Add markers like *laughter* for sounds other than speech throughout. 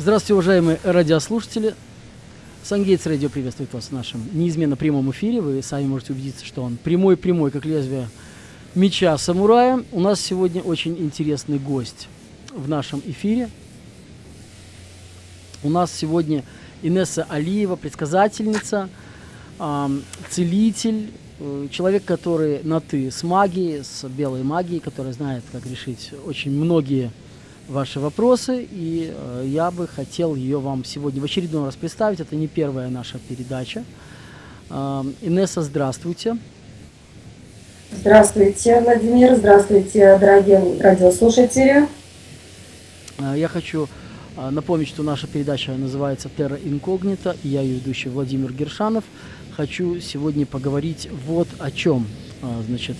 Здравствуйте, уважаемые радиослушатели. Сангейтс Радио приветствует вас в нашем неизменно прямом эфире. Вы сами можете убедиться, что он прямой-прямой, как лезвие меча самурая. У нас сегодня очень интересный гость в нашем эфире. У нас сегодня Инесса Алиева, предсказательница, целитель, э, человек, который на «ты» с магией, с белой магией, который знает, как решить очень многие ваши вопросы, и э, я бы хотел ее вам сегодня в очередной раз представить. Это не первая наша передача. Э, Инесса, здравствуйте. Здравствуйте, Владимир. Здравствуйте, дорогие радиослушатели. Э, я хочу напомнить, что наша передача называется «Терра инкогнита», и я ее ведущий Владимир Гершанов. Хочу сегодня поговорить вот о чем. Значит,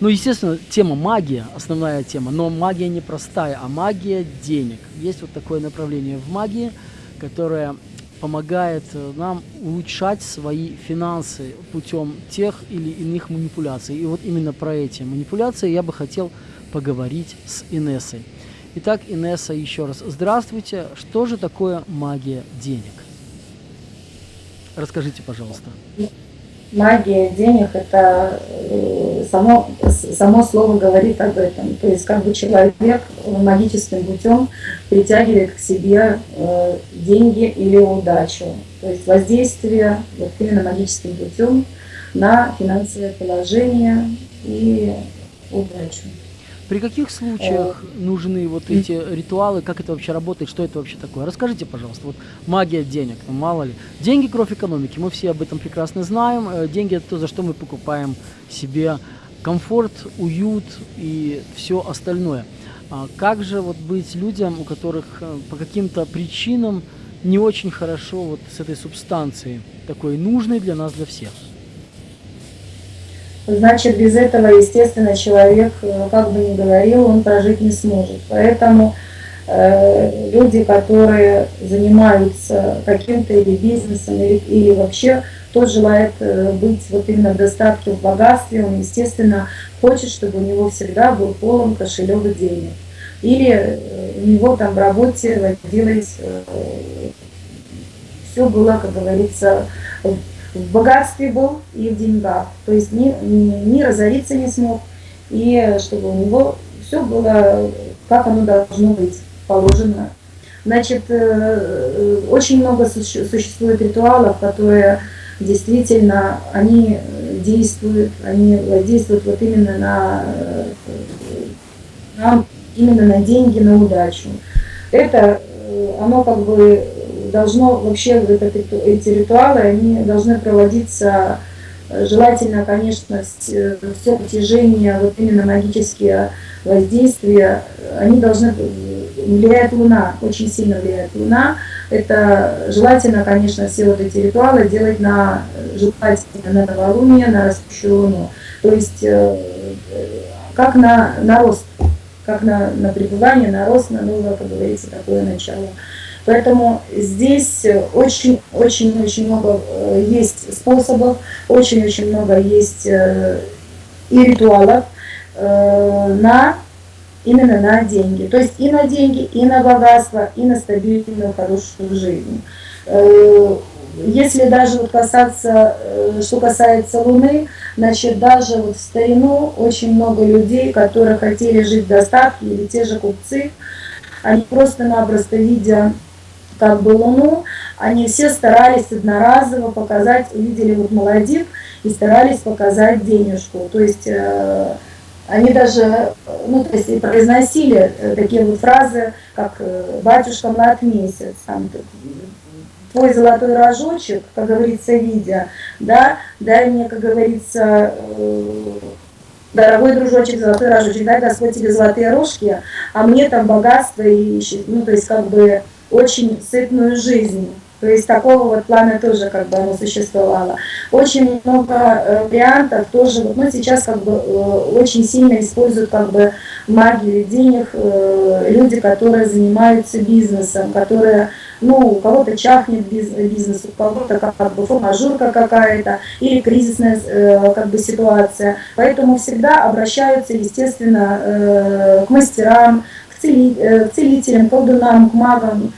ну, естественно, тема магия, основная тема, но магия не простая, а магия денег. Есть вот такое направление в магии, которое помогает э, нам улучшать свои финансы путем тех или иных манипуляций. И вот именно про эти манипуляции я бы хотел поговорить с Инессой. Итак, Инесса, еще раз здравствуйте. Что же такое магия денег? Расскажите, пожалуйста магия денег это э, само, само слово говорит об этом. То есть как бы человек магическим путем притягивает к себе э, деньги или удачу. То есть воздействие вот именно магическим путем на финансовое положение и удачу. При каких случаях э, нужны вот эти ритуалы, как это вообще работает, что это вообще такое? Расскажите, пожалуйста, вот магия денег, ну мало ли. Деньги – кровь экономики, мы все об этом прекрасно знаем. Э, деньги – это то, за что мы покупаем себе комфорт, уют и все остальное. А как же вот быть людям, у которых э, по каким-то причинам не очень хорошо вот с этой субстанцией, такой нужной для нас, для всех? значит, без этого, естественно, человек, э, как бы ни говорил, он прожить не сможет. Поэтому э, люди, которые занимаются каким-то или бизнесом, или, или вообще кто желает э, быть вот именно в достатке, в богатстве, он, естественно, хочет, чтобы у него всегда был полон кошелек денег. Или э, у него там в работе водилось, э, все было, как говорится, в богатстве был и в деньгах. То есть ни, ни, ни разориться не смог, и чтобы у него все было, как оно должно быть положено. Значит, очень много существует ритуалов, которые действительно, они действуют, они действуют вот именно на, на именно на деньги, на удачу. Это, э, оно как бы должно вообще этот, эти ритуалы, они должны проводиться э, желательно, конечно, все протяжение, вот именно магические воздействия, они должны, влияет Луна, очень сильно влияет Луна. Это желательно, конечно, все вот эти ритуалы делать на, желательно на новолуние, на растущую Луну. То есть, э, как на, на рост, как на, на пребывание, на рост, на новое, как говорится, такое начало. Поэтому здесь очень-очень-очень много э, есть способов, очень-очень много есть и ритуалов э, на именно на деньги. То есть и на деньги, и на богатство, и на стабильную, хорошую жизнь. Если даже вот касаться, что касается Луны, значит, даже вот в старину очень много людей, которые хотели жить в достатке, или те же купцы, они просто-напросто видя как бы Луну, они все старались одноразово показать, увидели вот молодик и старались показать денежку. То есть э, они даже, ну, то есть произносили э, такие вот фразы, как э, «батюшка млад месяц», там, твой золотой рожочек, как говорится, видя, да, дай мне, как говорится, э, дорогой дружочек, золотой рожочек, дай Господь тебе золотые рожки, а мне там богатство и, ну, то есть как бы очень сытную жизнь. То есть такого вот плана тоже как бы оно существовало. Очень много э, вариантов тоже, ну сейчас как бы э, очень сильно используют как бы магию денег э, люди, которые занимаются бизнесом, которые, ну у кого-то чахнет бизнес, у кого-то как бы формажурка какая-то или кризисная как бы ситуация. Поэтому всегда обращаются, естественно, к мастерам, к, цели, к целителям, колдунам, к магам,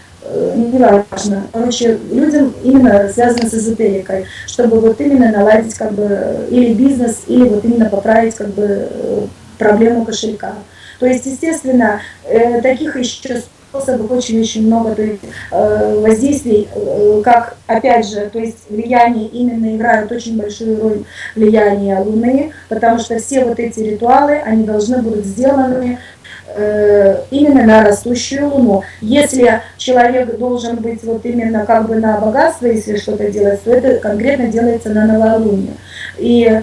неважно. Короче, людям именно связано с эзотерикой, чтобы вот именно наладить как бы или бизнес, или вот именно поправить как бы э, проблему кошелька. То есть, естественно, э, таких еще способов очень-очень много, то есть э, воздействий, э, как, опять же, то есть влияние именно играют очень большую роль влияния Луны, потому что все вот эти ритуалы, они должны будут сделаны э, именно на растущую Луну. Если человек должен быть вот именно как бы на богатство, если что-то делать, то это конкретно делается на новолуние. И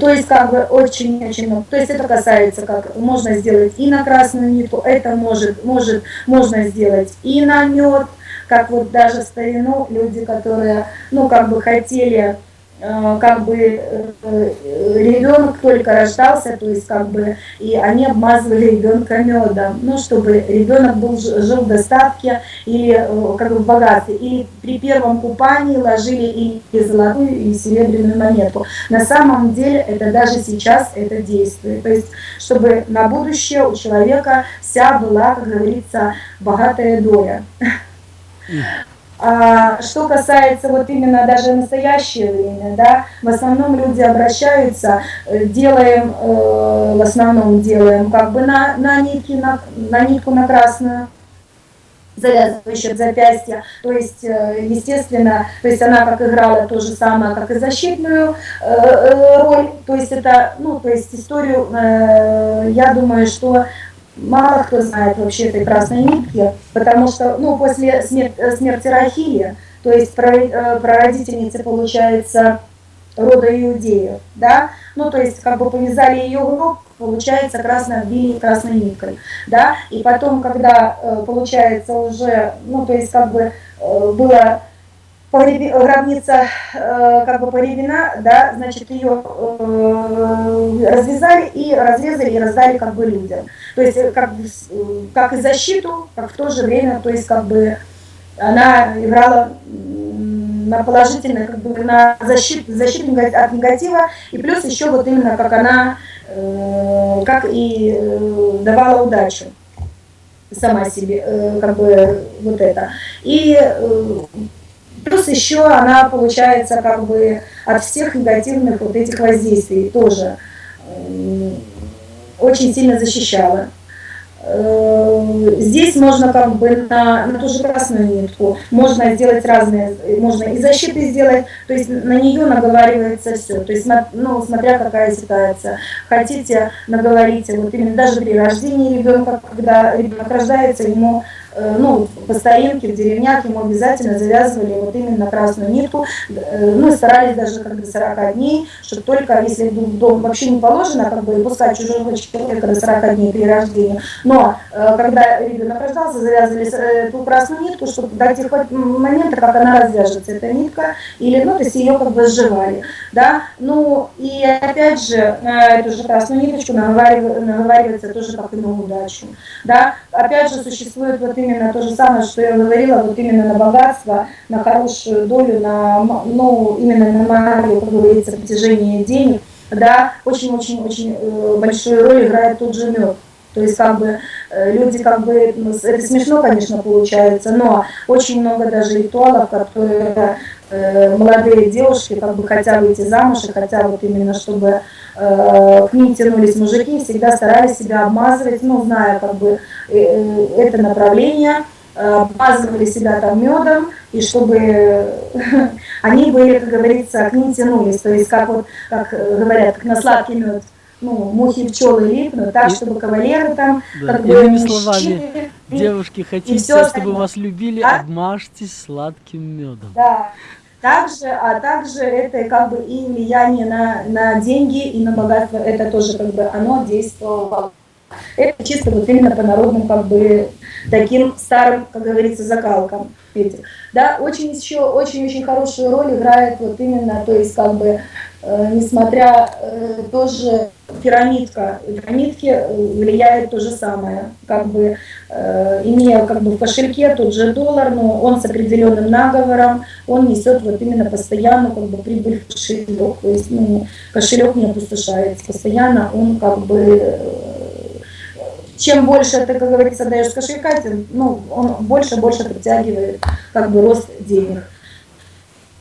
то есть как бы очень-очень много. То есть это касается, как можно сделать и на красную нитку, это может, может, можно сделать и на мед, как вот даже в старину люди, которые, ну, как бы хотели Э, как бы э, ребенок только рождался, то есть как бы и они обмазывали ребенка медом, ну чтобы ребенок был жил в достатке или э, как бы в богатстве, или при первом купании ложили и золотую, и серебряную монету. На самом деле это даже сейчас это действует, то есть чтобы на будущее у человека вся была, как говорится, богатая доля. А что касается вот именно даже настоящее время, да, в основном люди обращаются, э, делаем, э, в основном делаем как бы на, на, нитки, на, на нитку на красную, завязывающую от запястья. То есть, э, естественно, то есть она как играла то же самое, как и защитную э, роль. То есть это, ну, то есть историю, я думаю, что мало кто знает вообще этой красной нитки, потому что, ну, после смерти, э, смерти Рахили, то есть э, прародительницы, получается, рода иудеев, да, ну, то есть, как бы повязали ее в гроб, получается, красной обвили красной ниткой, да, и потом, когда, э, получается, уже, ну, то есть, как бы было гробница э, как бы поревена, да, значит, ее э, развязали и разрезали и раздали как бы людям. То есть э, как, как и защиту, как в то же время, то есть как бы она играла на положительно, как бы на защиту, защиту от негатива, и плюс еще вот именно как она, как и давала удачу сама себе, как бы вот это. И Плюс еще она получается как бы от всех негативных вот этих воздействий тоже очень сильно защищала. Э, здесь можно как бы на, на ту же красную нитку, можно сделать разные, можно и защиты сделать, то есть на нее наговаривается все, то есть ну, смотря какая ситуация. Хотите, наговорите, вот именно даже при рождении ребенка, когда ребенок рождается, ему ну, по старинке, в деревнях ему обязательно завязывали вот именно красную нитку. Э, ну, старались даже как бы 40 дней, чтобы только, если в дом вообще не положено, как бы пускать чужого человека до 40 дней при рождении. Но э, когда ребенок рождался, завязывали эту красную нитку, чтобы до тех момента, как она развяжется, эта нитка, или, ну, то есть ее как бы сживали, да. Ну, и опять же, эту же красную ниточку наговаривается тоже как и на удачу, да. Опять же, существует вот именно то же самое, что я говорила, вот именно на богатство, на хорошую долю, на, ну, именно на магию, как говорится, притяжение денег, да, очень-очень-очень э, большую роль играет тот же мед. То есть как бы э, люди как бы, ну, это смешно, конечно, получается, но очень много даже ритуалов, которые молодые девушки как бы хотят выйти замуж и хотят вот именно, чтобы э, к ним тянулись мужики, всегда старались себя обмазывать, ну, зная как бы э, э это направление, э, обмазывали себя там медом, и чтобы *laughs* они были, как говорится, к ним тянулись, то есть как вот, как говорят, как на сладкий мед ну, мухи, пчелы липнут, так, чтобы кавалеры там, да. как бы, Иными словами, и, девушки, хотите, все чтобы вас любили, а? обмажьтесь сладким медом. Да. Также, а также это как бы и влияние на, на деньги и на богатство, это тоже как бы оно действовало. Это чисто вот именно по народным как бы таким старым, как говорится, закалкам. Да, очень еще очень-очень хорошую роль играет вот именно, то есть как бы несмотря э, тоже пирамидка, пирамидки э, влияет то же самое, как бы имея как бы в кошельке тот же доллар, но он с определенным наговором, он несет вот именно постоянно как бы прибыль в кошелек, то есть ну, кошелек не опустошается, постоянно он как бы чем больше ты, как говорится, даешь кошелька, тем ну, он больше-больше притягивает как бы рост денег.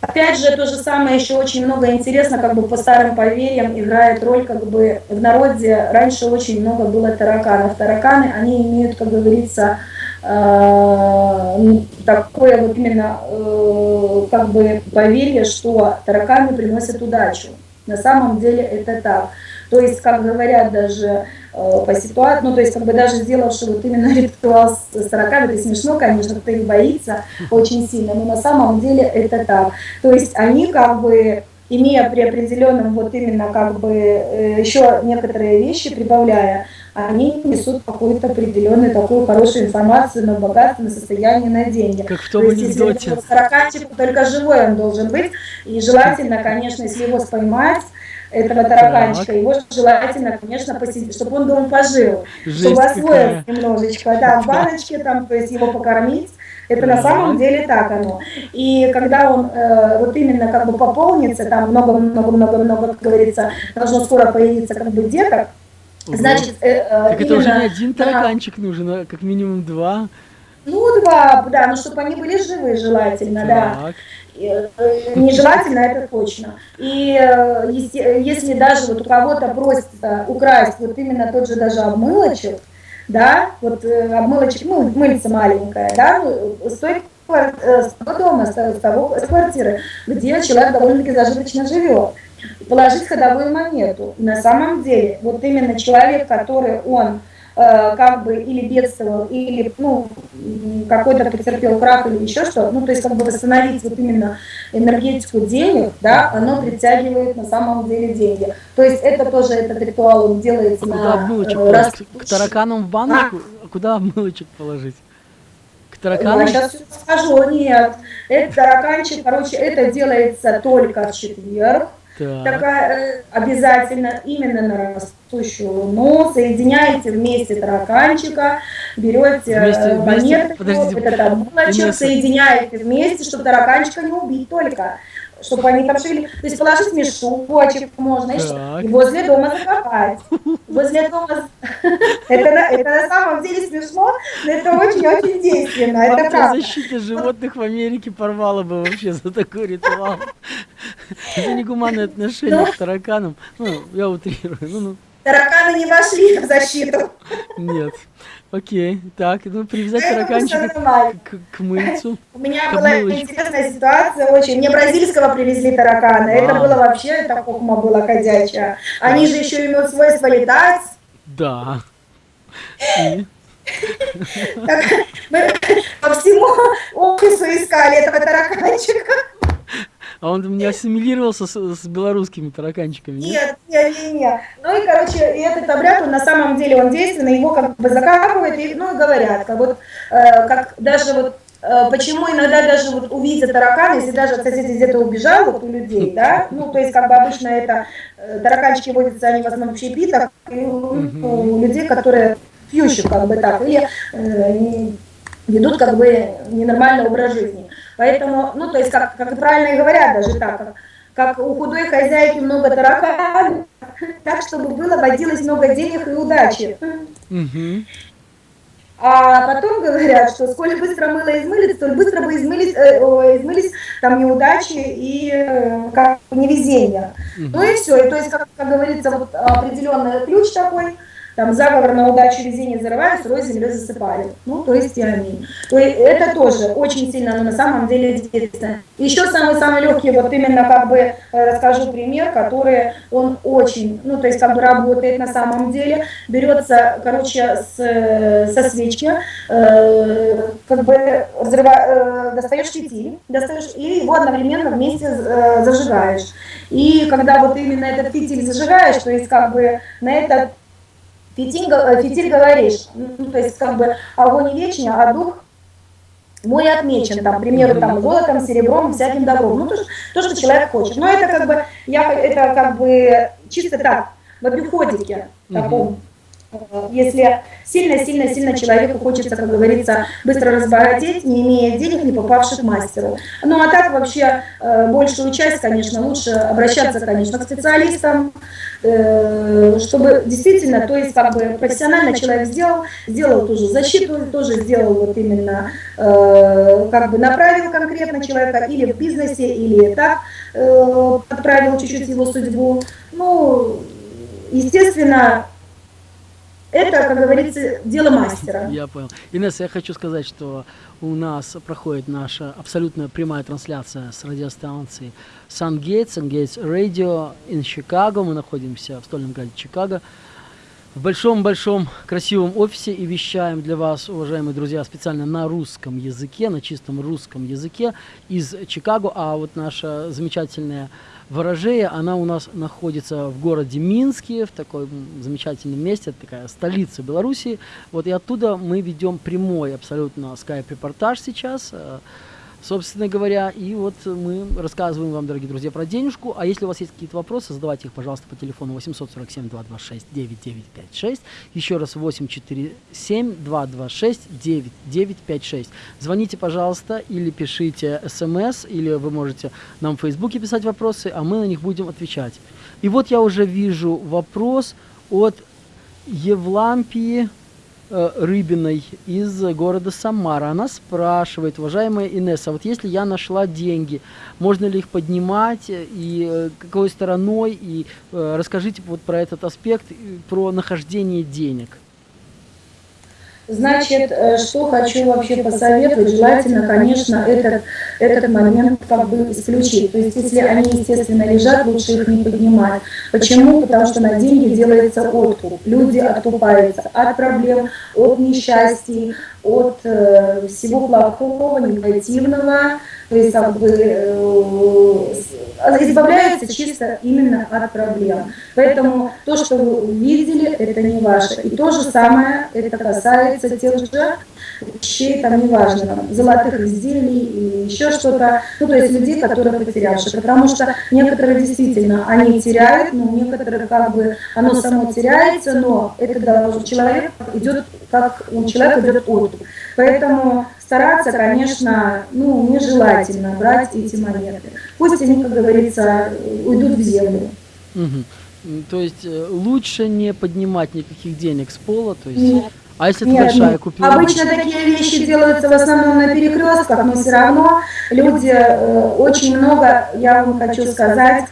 Опять же, то же самое еще очень много интересно, как бы по старым поверьям играет роль, как бы в народе раньше очень много было тараканов. Тараканы, они имеют, как говорится, э, такое вот именно э, как бы поверье, что тараканы приносят удачу. На самом деле это так. То есть, как говорят даже по ситуации, ну, то есть, как бы даже сделавший вот именно *laughs* ритуал с тараканами, это смешно, конечно, кто их боится очень сильно, но на самом деле это так. То есть, они как бы имея при определенном вот именно как бы э, еще некоторые вещи прибавляя, они несут какую-то определенную такую хорошую информацию на богатство, на состояние, на деньги. Как в том То есть, анекдоте. Если только живой он должен быть, и желательно, конечно, если его споймать, этого тараканчика, так. его желательно, конечно, посидеть, чтобы он дома пожил, Жесть чтобы освоил немножечко, да, в баночке, там, то есть его покормить, это на самом деле так оно. И когда он э, вот именно как бы пополнится, там много-много-много-много, как говорится, должно скоро появиться как бы деток. Значит, э, э, так именно, это уже не один тараканчик да, нужен, а как минимум два. Ну, два, да, ну, чтобы они были живы желательно, так. да. Э, нежелательно, это точно. И э, если, если даже вот у кого-то просится украсть вот именно тот же даже обмылочек, да, вот э, обмылочек, ну, мыльца маленькая, да, стоит с того дома, с, того, с квартиры, где человек довольно-таки зажиточно живет, положить ходовую монету. на самом деле, вот именно человек, который он Э, как бы или бедствовал, или ну, какой-то потерпел крах или еще что, ну, то есть как бы восстановить вот именно энергетику денег, да, оно притягивает на самом деле деньги. То есть это тоже, этот ритуал, он делается а на... Обмылочек э, раз... К тараканам в баночку? А? Куда обмылочек положить? К тараканам? Я сейчас скажу, нет. Это тараканчик, короче, это делается только в четверг. Так. Такая, э, обязательно именно на растущую луну, соединяете вместе тараканчика, берете вместе, монетку, вместе, этот облачек, соединяете вместе, чтобы тараканчика не убить только чтобы они там шевелились. То есть положить мешочек можно, и возле дома закопать. Возле дома... *laughs* Это, это на самом деле смешно, но это очень-очень действенно. Это правда. защита животных в Америке порвала бы вообще за такой ритуал. Это негуманное отношение ну. к тараканам. Ну, я утрирую. Ну, ну. Тараканы не вошли в защиту. Нет. Окей, так, ну привязать тараканчика к, к мыльцу. У меня была мылочку. интересная ситуация очень. Мне бразильского привезли таракана. Это было вообще, это хохма была ходячая. Они же еще имеют свойство летать. Да. Мы по всему офису искали этого тараканчика. А он не ассимилировался с, с белорусскими тараканчиками? Нет, нет, нет, нет. Ну и, короче, этот обряд, он на самом деле, он действенный, его как бы закапывают, и, ну и говорят, как вот, э, как даже вот э, Почему иногда даже вот увидя таракана, если даже соседи где-то убежал, вот у людей, да, ну, то есть как бы обычно это, э, тараканчики водятся, они в основном в общепитах, и у, у людей, которые пьющих, как бы так, или э, ведут как бы ненормальный образ жизни. Поэтому, ну, то есть, как, как правильно и говорят даже так, как, как у худой хозяйки много тараканов, так, чтобы было, водилось много денег и удачи. А потом говорят, что сколь быстро мыло измылись, столь быстро бы измылись, э, измылись там неудачи и э, как невезение. Угу. Ну и все. И то есть, как, как говорится, вот определенный ключ такой – там заговор на удачу везение зарывают, сырой землей засыпали. Ну, то есть аминь. То есть это тоже очень сильно, но на самом деле действительно. Еще самый-самый легкий, вот именно как бы э, расскажу пример, который он очень, ну, то есть как бы работает на самом деле. Берется, короче, с, со свечки, э, как бы взрыва, э, достаешь фитиль, достаешь, и его одновременно вместе э, зажигаешь. И когда вот именно этот фитиль зажигаешь, то есть как бы на этот Фитиль, э, фитиль говоришь, ну, то есть как бы огонь вечный, а дух мой отмечен, там, к примеру, там, золотом, серебром, всяким добром, ну, то, то, что человек хочет. Но это как бы, я, это как бы чисто так, в обиходике таком. Если сильно-сильно-сильно человеку хочется, как говорится, быстро разбогатеть, не имея денег, не попавших мастеру. Ну а так вообще э, большую часть, конечно, лучше обращаться, конечно, к специалистам, э, чтобы действительно, то есть как бы профессионально человек сделал, сделал тоже защиту, тоже сделал вот именно, э, как бы направил конкретно человека или в бизнесе, или так подправил чуть-чуть его судьбу. Ну, естественно, это, как говорится, дело мастера. Я понял. Инесса, я хочу сказать, что у нас проходит наша абсолютно прямая трансляция с радиостанции Sun-Gates, Sun-Gates Radio in Chicago. Мы находимся в стольном городе Чикаго. В большом-большом красивом офисе и вещаем для вас, уважаемые друзья, специально на русском языке, на чистом русском языке из Чикаго. А вот наша замечательная Ворожея, она у нас находится в городе Минске, в таком замечательном месте, это такая столица Беларуси. Вот и оттуда мы ведем прямой абсолютно скайп-репортаж сейчас. Э, собственно говоря. И вот мы рассказываем вам, дорогие друзья, про денежку. А если у вас есть какие-то вопросы, задавайте их, пожалуйста, по телефону 847-226-9956. Еще раз 847-226-9956. Звоните, пожалуйста, или пишите смс, или вы можете нам в Фейсбуке писать вопросы, а мы на них будем отвечать. И вот я уже вижу вопрос от Евлампии Рыбиной из города Самара. Она спрашивает, уважаемая Инесса, вот если я нашла деньги, можно ли их поднимать и э, какой стороной? И э, расскажите вот про этот аспект, про нахождение денег. Значит, э, что хочу вообще посоветовать, желательно, конечно, этот, этот момент как бы исключить. То есть, если они, естественно, лежат, лучше их не поднимать. Почему? Потому что на деньги делается откуп. Люди откупаются от проблем, от несчастий, от э, всего плохого, негативного, то есть как бы э, избавляется чисто именно от проблем. Поэтому то, что вы увидели, это не ваше. И то же самое, это касается тех же вещей, там неважно, там, золотых изделий или еще что-то, ну то есть людей, которые потерявшие. Потому что некоторые действительно, они теряют, но некоторые как бы, оно само теряется, но это человек идет, как у человека идет отдых. Поэтому стараться, конечно, ну, нежелательно брать эти монеты. Пусть они, как говорится, уйдут в землю. Угу. То есть э, лучше не поднимать никаких денег с пола, то есть... Нет. А если нет, ты большая нет. купила? Обычно такие вещи делаются в основном на перекрестках, но все равно люди э, очень много, я вам хочу сказать,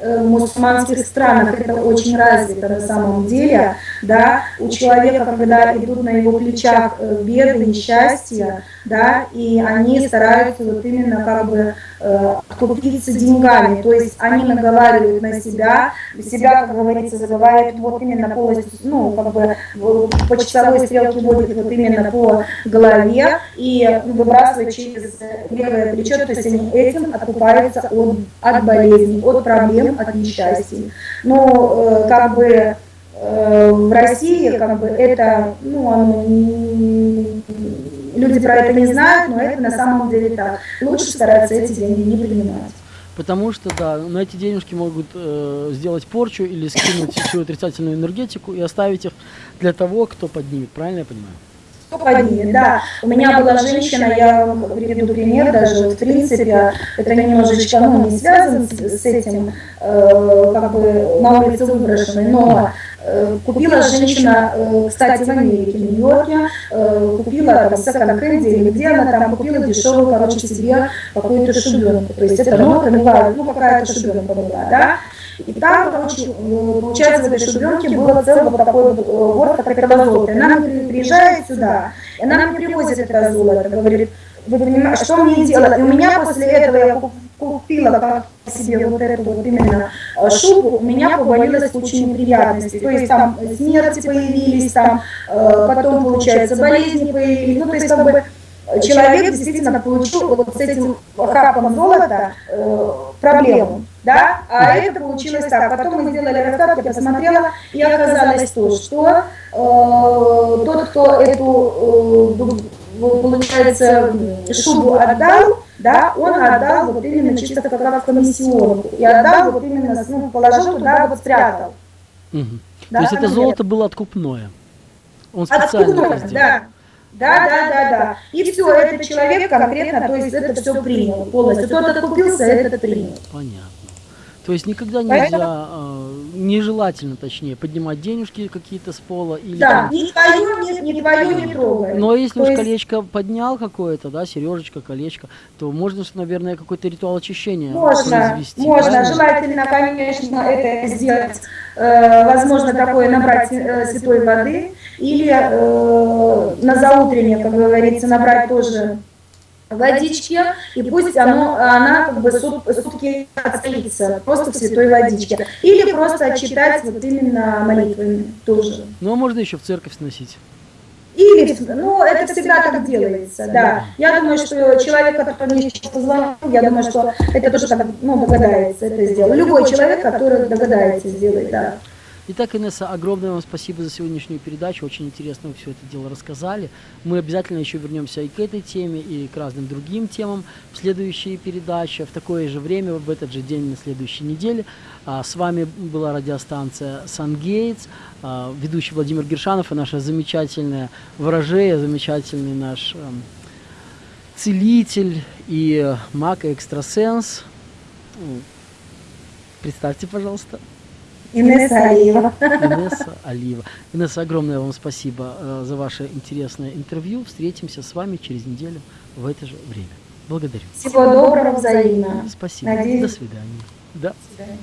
Э, в мусульманских странах это очень развито на самом деле, да, у человека, когда идут на его плечах э, беды, несчастья, да, и они стараются вот именно как бы э, деньгами, то есть они наговаривают на себя, себя, как говорится, забывают вот именно полностью, ну, как бы по часовой стрелке водят вот именно по голове и выбрасывают через левое плечо, то есть они этим откупаются от, от болезней, от проблем, проблем, от несчастий. Но э, как бы э, в России как бы это, ну, оно, люди про это не знают, но это на самом деле так. Лучше стараться эти деньги не принимать. Потому что, да, на эти денежки могут э, сделать порчу или скинуть всю отрицательную энергетику и оставить их для того, кто поднимет. Правильно я понимаю? Поднимет, да. У меня была женщина, я вам приведу пример даже, в принципе, это немножечко, ну, не связано с, с этим, э, как бы на улице выброшенной, но э, купила женщина, э, кстати, в Америке, в Нью-Йорке, э, купила там секонд-хенде или где она там купила дешевую, короче, себе какую-то шубенку, то есть это нота, ну, какая-то шубенка была, да, и там, короче, получается, в этой шубенке было целый вот такой вот город, как. И она приезжает сюда, и она мне привозит это золото, говорит, вы понимаете, что мне делать? И у меня после этого я купила как себе вот эту вот именно э, шубу, у меня повалилась куча неприятностей. То есть там смерти появились, там э, потом, получается, болезни появились. Ну, то есть как бы человек действительно получил вот с этим хапом золота э, проблему да, а это получилось так. Потом мы сделали расклад, я посмотрела, и оказалось то, что э, тот, кто эту, э, получается, шубу отдал, да, он отдал вот именно чисто как раз комиссионку, и отдал вот именно, ну, положил туда, вот спрятал. Угу. Да, То есть это золото было откупное? Он специально это Откуда? сделал. Да. Да, да, да, да. И все, этот человек конкретно, то есть это все принял полностью. Тот откупился, этот принял. Понятно. То есть никогда Поэтому- нельзя, э, нежелательно, точнее, поднимать денежки какие-то с пола или Да, там- ни твое, ни, ни твое не трогай. Но если То уж есть- колечко поднял какое-то, да, сережечка, колечко, то можно, же, наверное, какой-то ритуал очищения Можно, произвести. можно. правильно? Желательно, конечно, это сделать, э, возможно, такое набрать э, святой воды или э, на заутреннее, как говорится, набрать тоже водички, и пусть оно, она как бы сут- сутки отстоится просто в святой водичке. Или просто отчитать вот именно молитвами тоже. Ну, а можно еще в церковь сносить. Или, ну, это всегда так делается, да. Я думаю, что человек, который мне сейчас позвонил, я думаю, что это тоже так, ну, догадается это сделать. Любой человек, который догадается сделать, да. Итак, Инесса, огромное вам спасибо за сегодняшнюю передачу. Очень интересно вы все это дело рассказали. Мы обязательно еще вернемся и к этой теме, и к разным другим темам в следующие передачи, в такое же время, в этот же день на следующей неделе. А, С вами была радиостанция «Сангейтс», а, ведущий Владимир Гершанов и наша замечательная ворожея, замечательный наш эм, целитель и э, маг и экстрасенс. М, Представьте, пожалуйста. Инесса Алиева. Инесса Алиева. Инесса, огромное вам спасибо э, за ваше интересное интервью. Встретимся с вами через неделю в это же время. Благодарю. Всего доброго взаимно. Спасибо. Надеюсь. До свидания. Да. До свидания.